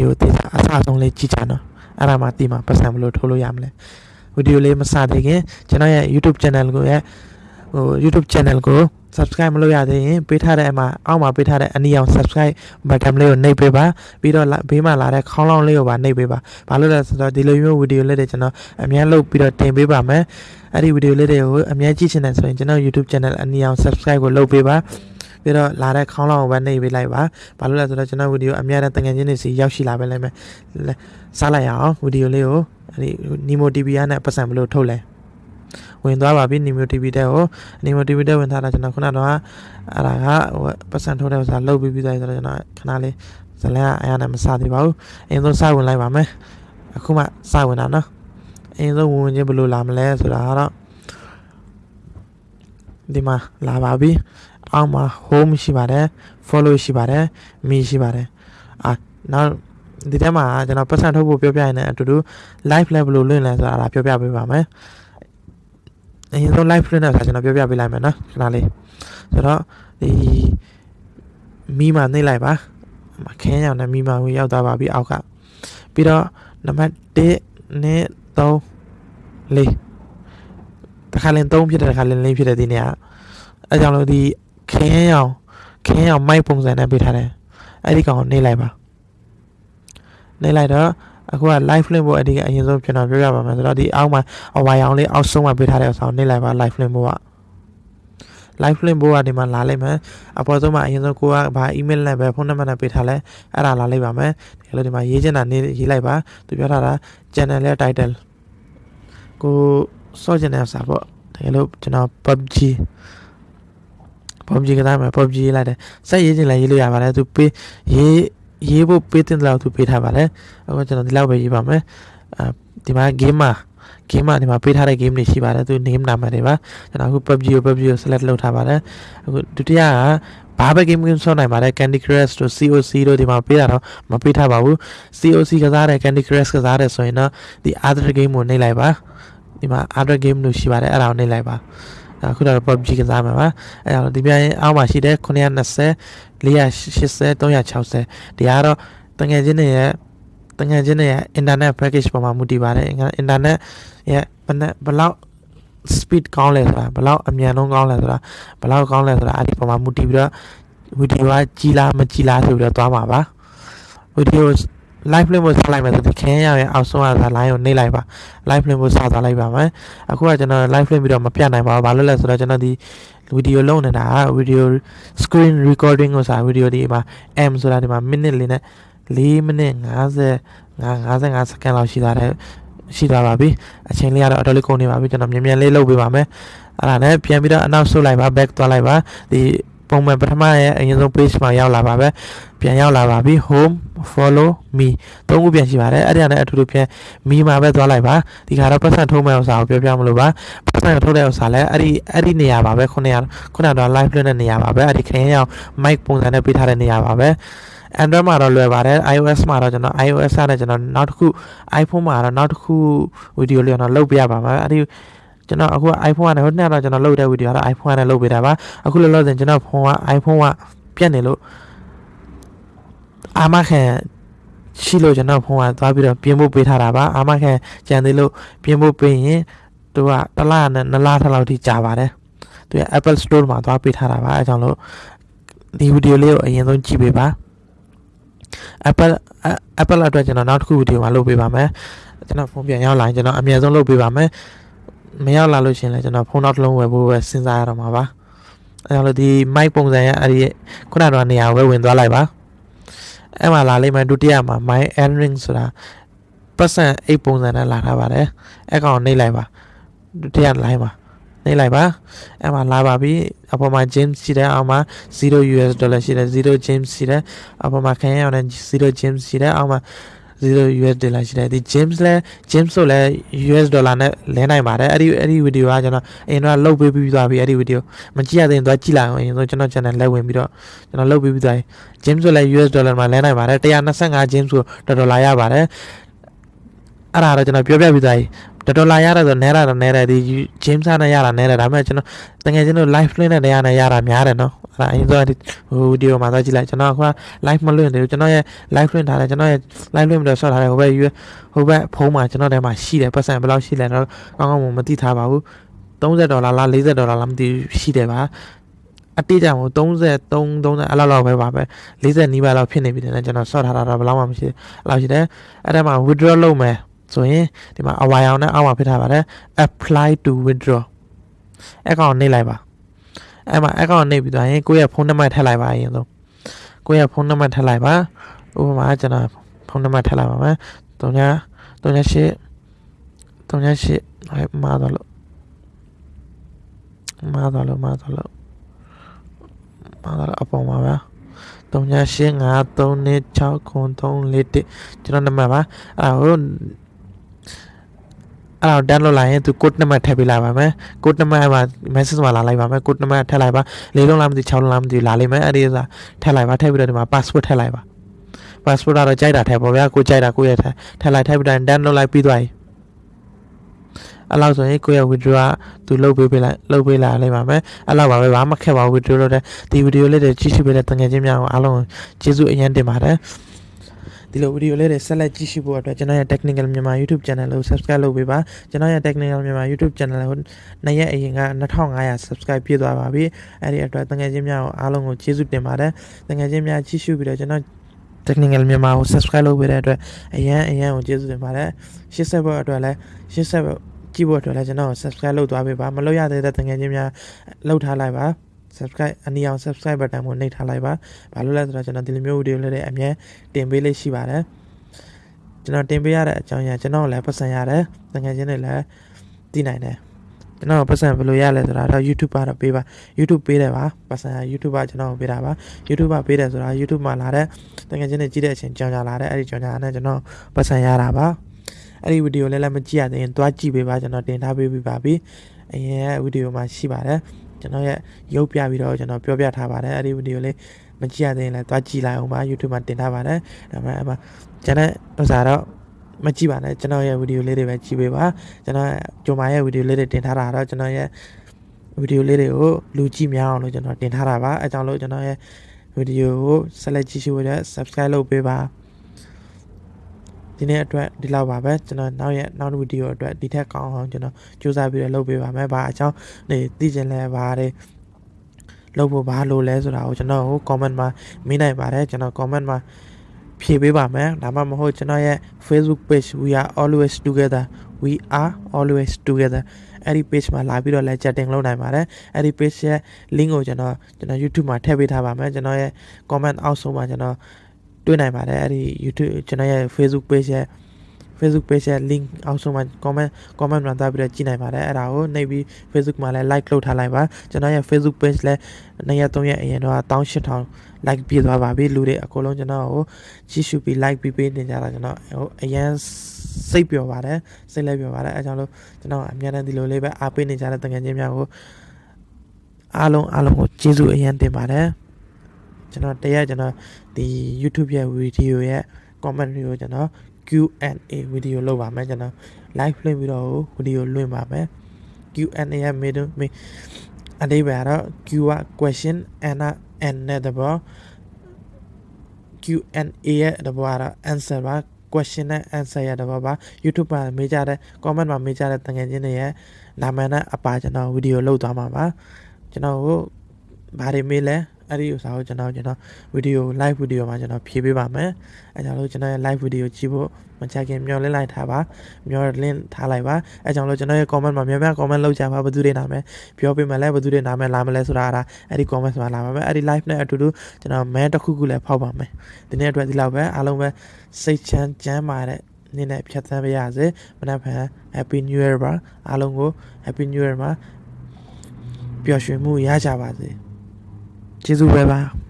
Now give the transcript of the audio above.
ဒီယိုတေးတာအဆအဆုံးလေးကြည့်ကြနော်အဲ့ဒါမှတိမှပတ်စံဘလို့ထိုးလို့ရမလဲဗီဒီယိုလေးမစသေးခင်ကျွန်တော်ရဲ့ YouTube channel ကိုရဲ့ဟို YouTube channel ကို subscribe မလုပ်ရသေးရင်ပေးထားတဲ့အမှာအောက်မှာပေးထားတဲ့အနီအောင် subscribe button လေးကိုနှိပ်ပေးပါပြီးတော့ဘေးမှာလာတဲ့ခေါင်းလောင်းလေးကိုပါနှိပ်ပေးပါဘာလို့လဲဆိုတော့ဒီလိုမျိုးဗီဒီယိုလေးတွေကျွန်တော်အများလုပ်ပြီးတော့တင်ပေးပါမယ်အဲ့ဒီဗီဒီယိုလေးတွေကိုအများကြည့်ချင်တယ်ဆိုရင်ကျွန်တော် YouTube channel အနီအောင် subscribe ကိုလုပ်ပေးပါ ပြီးတော့လာတဲ့ခေါင်းလောင်းကိုပဲနှိပ်ပေးလိုက်ပါဘာလို့လဲဆိုတော့ကျွန်တော်ဗီဒီယိုအများတဲ့တငယ်ချင်းတွေစီရောက်ရှိလာပဲလဲမယ်စားလိုက်ရအောင်ဗီဒီယိုလေးကိုအဲ့ဒီ Nemo TV ရနဲ့ပတ်စံဘလို့ထုတ်လဲဝင်သွားပါပြီ Nemo TV တဲ့ကို Nemo TV တဲ့ဝင်ထားတာကျွန်တော်ခုနကတော့အဲ့ဒါကဟိုပတ်စံထုတ်တဲ့ဥစ္စာလုတ်ပြီးပြီးသွားဆိုတော့ကျွန်တော်ခဏလေးဇလန်ကအရာနဲ့မစသေးပါဘူးအရင်ဆုံးစဝင်လိုက်ပါမယ်အခုမှစဝင်တာနော်အရင်ဆုံးဝင်ဝင်ချင်းဘယ်လိုလာမလဲဆိုတာကတော့ဒီမှာလာပါပြီ အောက်မှာ home ရှိပါတယ် follow ရှိပါတယ် me ရှိပါတယ်အာနောက်ဒီထဲမှာကျွန်တော်ပတ်စံထုတ်ဖို့ပြောပြရင်လည်းအတူတူ live level လို့လွင့်လဲဆိုတာဒါပြောပြပေးပါမယ်အရင်ဆုံး live လွင့်တဲ့အခါကျွန်တော်ပြောပြပေးလိုက်မယ်နော်ခဏလေးဆိုတော့ဒီမိမနှိမ့်လိုက်ပါခင်းရောင်နဲ့မိမဝင်ရောက်သွားပါပြီအောက်ကပြီးတော့နံပါတ်1နဲ့3 4တခါလင်း3ဖြစ်တဲ့တခါလင်း4ဖြစ်တဲ့ဒီနေရာအဲကြောင့်လို့ဒီ ခင်းရောင်ခင်းရောင်မိုက်ပုံစံနဲ့ပေးထားတယ်အဲ့ဒီကောင်ကိုနှိမ့်လိုက်ပါနှိမ့်လိုက်တော့အခုက live link ဖို့အဒီကအရင်ဆုံးကျွန်တော်ပြောရပါမယ်ဆိုတော့ဒီအောက်မှာအဝါရောင်လေးအောက်ဆုံးမှာပေးထားတဲ့အဆောင်နှိမ့်လိုက်ပါ live link ဖို့က live link ဘိုးကဒီမှာလာလိုက်မယ်အပေါ်ဆုံးမှာအရင်ဆုံးကိုကဘာ email နဲ့ပဲဖုန်းနံပါတ်နဲ့ပေးထားလဲအဲ့ဒါလာလိုက်ပါမယ်ဒီလိုဒီမှာရေးချင်တာနေရေးလိုက်ပါသူပြောထားတာ channel ရဲ့ title ကိုစောချင်တဲ့စာပေါ့တကယ်လို့ကျွန်တော် PUBG PUBG ကစားမယ် PUBG ရေးလိုက်တယ်စက်ရေးချင်လည်းရေးလို့ရပါတယ်သူပေးရေးရေးဖို့ပေးတဲ့လောက်သူပေးထားပါတယ်အခုကျွန်တော်ဒီလောက်ပဲရေးပါမယ်အဲဒီမှာ game မှာ game မှာဒီမှာပေးထားတဲ့ game တွေရှိပါတယ်သူ name နာမည်တွေပါကျွန်တော်အခု PUBG ကို PUBG ကို select လုပ်ထားပါတယ်အခုဒုတိယကဘာပဲ game game ဆောင်းနိုင်ပါတယ် Candy Crush တို့ COC တို့ဒီမှာပေးတာတော့မပေးထားပါဘူး COC ကစားတယ် Candy Crush ကစားတယ်ဆိုရင်တော့ဒီ other game ကိုနှိပ်လိုက်ပါဒီမှာ other game လို့ရှိပါတယ်အဲ့ဒါကိုနှိပ်လိုက်ပါ အခုတော့ PUBG ကစားမှာပါအဲ့တော့ဒီပြိုင်အောက်မှာရှိတဲ့920 480 360ဒီကတော့တငယ်ချင်းတွေရဲ့တငယ်ချင်းတွေရဲ့ internet package ပေါ်မှာမူတည်ပါတယ် internet ရဲ့ဘယ်နဲ့ဘယ်လောက် speed ကောင်းလဲဆိုတာဘယ်လောက်အမြန်ဆုံးကောင်းလဲဆိုတာဘယ်လောက်ကောင်းလဲဆိုတာအဲ့ဒီပေါ်မှာမူတည်ပြီးတော့ဗီဒီယိုကကြီးလားမကြီးလားဆိုပြီးတော့သွားမှာပါဗီဒီယို live link ကိုဆက်လိုက်မယ်ဆိုဒီခင်းရရဲ့အောက်ဆုံးက line ကိုနှိပ်လိုက်ပါ live link ကိုဆက်သွားလိုက်ပါမယ်အခုကကျွန်တော် live link ပြီးတော့မပြတ်နိုင်ပါဘူးဘာလို့လဲဆိုတော့ကျွန်တော်ဒီဗီဒီယိုလုံးနေတာဗီဒီယို screen recording ကိုစာဗီဒီယိုဒီမှာ m ဆိုတာဒီမှာ minute လေးနဲ့4မိနစ်50 55စက္ကန့်လောက်ရှိသွားတယ်ရှိသွားပါပြီအချိန်လေးကတော့အတော်လေးကုန်နေပါပြီကျွန်တော်မြန်မြန်လေးလုပ်ပေးပါမယ်အဲ့ဒါနဲ့ပြန်ပြီးတော့အနောက်ဆုတ်လိုက်ပါ back သွားလိုက်ပါဒီ ပုံမှန်ပထမရဲ့အရင်ဆုံး page မှာရောက်လာပါပဲပြန်ရောက်လာပါပြီ home follow me သုံးခုပြန်ရှိပါတယ်အဲ့ဒီကနေအထူးထူးပြန် me မှာပဲသွားလိုက်ပါဒီခါတော့ပတ်စံထုံးမဲ့ဥစ္စာကိုပြောပြမလို့ပါပတ်စံထုတ်တဲ့ဥစ္စာလဲအဲ့ဒီအဲ့ဒီနေရာပါပဲခုနကခုနကတော့ live လွှင့်တဲ့နေရာပါပဲအဲ့ဒီခရင်ရောက် mic ပုံစံနဲ့ပေးထားတဲ့နေရာပါပဲ Android မှာတော့လွယ်ပါတယ် iOS မှာတော့ကျွန်တော် iOS နဲ့ကျွန်တော်နောက်တစ်ခု iPhone မှာတော့နောက်တစ်ခုဗီဒီယိုလေးတော့လုပ်ပြရပါမယ်အဲ့ဒီ ကျွန်တော်အခု iPhone ကနေဟိုနေ့တော့ကျွန်တော်လုပ်တဲ့ဗီဒီယိုကတော့ iPhone နဲ့လုပ်ပေးတာပါအခုလောလောဆယ်ကျွန်တော်ဖုန်းက iPhone ကပြတ်နေလို့အာမခံရှိလို့ကျွန်တော်ဖုန်းကသွားပြီးတော့ပြင်ဖို့ပေးထားတာပါအာမခံကြံသေးလို့ပြင်ဖို့ပေးရင်သူကတစ်လနဲ့နှစ်လထက်လောက်ထိကြာပါတယ်သူက Apple Store မှာသွားပေးထားတာပါအဲကြောင့်လို့ဒီဗီဒီယိုလေးကိုအရင်ဆုံးကြည့်ပေးပါ Apple Apple အတွက်ကျွန်တော်နောက်တစ်ခုဗီဒီယိုမှာလုပ်ပေးပါမယ်ကျွန်တော်ဖုန်းပြန်ရောက်လာရင်ကျွန်တော်အမြဲဆုံးလုပ်ပေးပါမယ် မရောက်လာလို့ရှင်လဲကျွန်တော်ဖုန်းနောက်တစ်လုံးဝယ်ဖို့ပဲစဉ်းစားရတော့မှာပါအဲကြောင့်လို့ဒီ mic ပုံစံရဲ့အဲ့ဒီခုနကတော့နေရာကိုပဲဝင်သွားလိုက်ပါအဲ့မှာလာလိမ့်မယ်ဒုတိယမှာ my entering ဆိုတာပတ်စံအိတ်ပုံစံနဲ့လာထားပါတယ်အဲ့ကောင်နှိပ်လိုက်ပါဒုတိယ line မှာနှိပ်လိုက်ပါအဲ့မှာလာပါပြီအပေါ်မှာ James ရှိတယ်အောက်မှာ0 US dollar ရှိတယ်0 James ရှိတယ်အပေါ်မှာခရမ်းအောင်နဲ့0 James ရှိတယ်အောက်မှာ 0 US dollar ရှိတယ်ဒီ James လဲ James ဆိုလဲ US dollar နဲ့လဲနိုင်ပါတယ်အဲ့ဒီအဲ့ဒီဗီဒီယိုကကျွန်တော်အရင်တော့လုတ်ပေးပြီးသွားပြီအဲ့ဒီဗီဒီယိုမကြည့်ရသေးရင်တော့ကြည့်လိုက်အောင်အရင်ဆုံးကျွန်တော် channel လဲဝင်ပြီးတော့ကျွန်တော်လုတ်ပေးပြီးသွားပြီ James ဆိုလဲ US dollar မှာလဲနိုင်ပါတယ်125 James ဆိုဒေါ်လာရပါတယ်အဲ့ဒါတော့ကျွန်တော်ပြောပြပြီးသားကြီး တော်တော်လာရတယ်ဆိုနဲတာတော့နဲတယ်ဒီ James နဲ့ရတာနဲတယ်ဒါပေမဲ့ကျွန်တော်တကယ်ကျွန်တော် live လွှင့်တဲ့နေရာနဲ့ရတာများတယ်နော်အဲ့ဒါအရင်ဆုံးဒီဟိုဗီဒီယိုမှာသွားကြည့်လိုက်ကျွန်တော်က live မလွှင့်သေးဘူးကျွန်တော်ရဲ့ live လွှင့်ထားတယ်ကျွန်တော်ရဲ့ live လွှင့်ပြီးတော့ဆော့ထားတယ်ဟိုဘက်ဟိုဘက်ဖုန်းမှာကျွန်တော်ထဲမှာရှိတယ်ပတ်စံဘယ်လောက်ရှိလဲတော့ကောင်းကောင်းမသိထားပါဘူး30ဒေါ်လာလား40ဒေါ်လာလားမသိဘူးရှိတယ်ပါအတိအကျမို့33 30အဲ့လောက်လောက်ပဲပါပဲ40နီးပါးလောက်ဖြစ်နေပြီတဲ့ကျွန်တော်ဆော့ထားတာတော့ဘယ်လောက်မှမရှိဘူးအဲ့လောက်ရှိတယ်အဲ့ဒါမှ withdraw လုပ်မယ် ဆိုရင်ဒီမှာအဝါရောင်နဲ့အောက်မှာဖြစ်ထားပါတယ် apply to withdraw အကောင့်နှိပ်လိုက်ပါအဲ့မှာအကောင့်နှိပ်ပြီးသွားရင်ကိုယ့်ရဲ့ဖုန်းနံပါတ်ထည့်လိုက်ပါအရင်ဆုံးကိုယ့်ရဲ့ဖုန်းနံပါတ်ထည့်လိုက်ပါဥပမာကျွန်တော်ဖုန်းနံပါတ်ထည့်လိုက်ပါမယ်39 38 38ဟဲ့မှာတော့လို့မှာတော့လို့မှာတော့လို့မှာတော့အပေါ်မှာပါ3853269341ကျွန်တော်နံပါတ်ပါအဲ့ဟို အဲ့တော့ download လိုက်ရင်သူ code နံပါတ်ထည့်ပေးလိုက်ပါမယ် code နံပါတ်မှာ message မှာလာလိုက်ပါမယ် code နံပါတ်ထည့်လိုက်ပါလေးလုံးလားမသိ6လုံးလားမသိလာလိမ့်မယ်အဲ့ဒီဥစားထည့်လိုက်ပါထည့်ပြီးတော့ဒီမှာ password ထည့်လိုက်ပါ passport ကတော့ကြိုက်တာထည့်ပေါ့ဗျာကိုကြိုက်တာကိုရဲ့ထည့်ထည့်လိုက်ထည့်ပြီးတော့ download လိုက်ပြီးသွားပြီအဲ့လောက်ဆိုရင်ကိုရဲ့ withdraw ကသူလုပ်ပေးပေးလိုက်လုပ်ပေးလာလိမ့်ပါမယ်အဲ့လောက်ပါပဲဘာမှခက်ပါဘူး withdraw လုပ်တဲ့ဒီ video လေးတွေကြည့်ရှုပေးတဲ့တငယ်ချင်းများကိုအားလုံးကျေးဇူးအရင်တင်ပါတယ် ဒီလိုဗီဒီယိုလေးတွေဆက်လက်ကြည့်ရှုဖို့အတွက်ကျွန်တော်ရဲ့ Technical မြန်မာ YouTube Channel ကို Subscribe လုပ်ပေးပါကျွန်တော်ရဲ့ Technical မြန်မာ YouTube Channel ကိုနှစ်ရက်အရင်က2500 Subscribe ပြည့်သွားပါပြီအဲ့ဒီအတွက်တငယ်ချင်းများကိုအားလုံးကိုကျေးဇူးတင်ပါတယ်တငယ်ချင်းများကြည့်ရှုပြီးတော့ကျွန်တော် Technical မြန်မာကို Subscribe လုပ်ပေးတဲ့အတွက်အရန်အရန်ကိုကျေးဇူးတင်ပါတယ်ရှစ်ဆက်ဘက်အတွက်လည်းရှစ်ဆက်ဘက်ကြည့်ဖို့အတွက်လည်းကျွန်တော် subscribe လုပ်သွားပေးပါမလုပ်ရသေးတဲ့တငယ်ချင်းများလုပ်ထားလိုက်ပါ subscribe အနည်းအောင် subscribe button ကိုနှိပ်ထားလိုက်ပါဘာလို့လဲဆိုတော့ကျွန်တော်ဒီလိုမျိုးဗီဒီယိုလေးတွေအမြဲတင်ပေးလေးရှိပါတယ်ကျွန်တော်တင်ပေးရတဲ့အကြောင်းအရာကျွန်တော်လည်းပတ်စံရတယ်တငယ်ချင်းတွေလည်းသိနိုင်တယ်ကျွန်တော်ပတ်စံဘယ်လိုရလဲဆိုတာတော့ YouTube ကတော့ပေးပါ YouTube ပေးတယ်ပါပတ်စံ YouTube ကကျွန်တော်ပေးတာပါ YouTube ကပေးတယ်ဆိုတာ YouTube မှာလာတဲ့တကယ်ချင်းတွေကြည့်တဲ့အချိန်ကြောင်ကြလာတဲ့အဲ့ဒီကြောင်ကြနဲ့ကျွန်တော်ပတ်စံရတာပါအဲ့ဒီဗီဒီယိုလည်းလည်းမကြည့်ရသေးရင်တွားကြည့်ပေးပါကျွန်တော်တင်ထားပေးပြီးပါပြီအရင်ဗီဒီယိုမှာရှိပါတယ် ကျွန်တော်ရဲ့ရုပ်ပြပြီးတော့ကျွန်တော်ပြောပြထားပါတယ်အဲ့ဒီဗီဒီယိုလေးမကြည့်ရသေးရင်လည်းတွားကြည့်လိုက်အောင်ပါ YouTube မှာတင်ထားပါတယ်ဒါပေမဲ့အမကျွန်တော်ဥစားတော့မကြည့်ပါနဲ့ကျွန်တော်ရဲ့ဗီဒီယိုလေးတွေပဲကြည့်ပေးပါကျွန်တော်ဂျိုမာရဲ့ဗီဒီယိုလေးတွေတင်ထားတာတော့ကျွန်တော်ရဲ့ဗီဒီယိုလေးတွေကိုလူကြည့်များအောင်လို့ကျွန်တော်တင်ထားတာပါအဲကြောင့်လို့ကျွန်တော်ရဲ့ဗီဒီယိုကိုဆက်လက်ကြည့်ရှုဖို့အတွက် subscribe လုပ်ပေးပါ ဒီနေ့အတွက်ဒီလောက်ပါပဲကျွန်တော်နောက်ရက်နောက်ဗီဒီယိုအတွက်ဒီထက်ကောင်းအောင်ကျွန်တော်စူးစမ်းပြီးတော့လုပ်ပေးပါမယ်။ဘာအကြောင်းနေသိချင်လဲပါတယ်လုပ်ဖို့ဘာလို့လဲဆိုတာကိုကျွန်တော်ကို comment မှာမေးနိုင်ပါတယ်ကျွန်တော် comment မှာဖြေပေးပါမယ်ဒါမှမဟုတ်ကျွန်တော်ရဲ့ Facebook page we are always together we are always together အဲ့ဒီ page မှာလာပြီးတော့လည်း chatting လုပ်နိုင်ပါတယ်အဲ့ဒီ page ရဲ့ link ကိုကျွန်တော်ကျွန်တော် YouTube မှာထည့်ပေးထားပါမယ်ကျွန်တော်ရဲ့ comment အောက်ဆုံးမှာကျွန်တော် တွေ့နိုင်ပါတယ်အဲ့ဒီ YouTube ကျွန်တော်ရဲ့ Facebook page ရဲ့ Facebook page ရဲ့ link အောက်ဆုံးမှာ comment comment မှာသားပြီးတော့ကြည့်နိုင်ပါတယ်အဲ့ဒါကိုနှိပ်ပြီး Facebook မှာလည်း like လုပ်ထားလိုက်ပါကျွန်တော်ရဲ့ Facebook page လည်းနှစ်ရက်သုံးရက်အရင်တော့18000 like ပြည့်သွားပါပြီလူတွေအကုန်လုံးကျွန်တော်ကိုကြည့်ရှုပြီး like ပြီးပေးနေကြတာကျွန်တော်ဟိုအရန်စိတ်ပျော်ပါတယ်စိတ်လည်းပျော်ပါတယ်အဲကြောင့်လို့ကျွန်တော်အများနဲ့ဒီလိုလေးပဲအားပေးနေကြတဲ့တငယ်ချင်းများကိုအားလုံးအားလုံးကိုကျေးဇူးအရန်တင်ပါတယ် ကျွန်တော်တရက်ကျွန်တော်ဒီ YouTube ရဲ့ video ရဲ့ comment တွေကိုကျွန်တော် Q&A ဗီဒီယိုလုပ်ပါမယ်ကျွန်တော် live လွှင့်ပြီးတော့ဗီဒီယိုလွှင့်ပါမယ် Q&A ရဲ့ middle အတိပ္ပယ်ကတော့ Q က question and and နဲ့တဘော Q&A ရဲ့တဘောကတော့ answer ပါ question နဲ့ answer ရတော့ပါ YouTube မှာမေးကြတဲ့ comment မှာမေးကြတဲ့တငယ်ချင်းတွေရဲ့နာမည်နဲ့အပါကျွန်တော်ဗီဒီယိုလုပ်သွားမှာပါကျွန်တော်ကိုဘာတွေမေးလဲ အဲ့ဒီဥစ္စာကိုကျွန်တော်ကျွန်တော်ဗီဒီယို live ဗီဒီယိုမှာကျွန်တော်ဖြည့်ပေးပါမယ်အဲကြောင့်လို့ကျွန်တော်ရဲ့ live ဗီဒီယိုကြည့်ဖို့မချခင်မျောလင်းလိုက်ထားပါမျောလင်းထားလိုက်ပါအဲကြောင့်လို့ကျွန်တော်ရဲ့ comment မှာများများ comment လုပ်ကြပါဘယ်သူတွေနာမည်ပြောပေးမယ်လဲဘယ်သူတွေနာမည်လာမလဲဆိုတာအဲ့ဒီ comment မှာလာပါမယ်အဲ့ဒီ live နဲ့အတူတူကျွန်တော် man တစ်ခုခုလည်းဖောက်ပါမယ်ဒီနေ့အတွက်ဒီလောက်ပဲအားလုံးပဲစိတ်ချမ်းကျမ်းမာတဲ့နေ့နဲ့ဖြတ်သန်းပါရစေမနက်ဖြန် Happy New Year ပါအားလုံးကို Happy New Year မှာပျော်ရွှင်မှုရကြပါစေ 继续拜拜。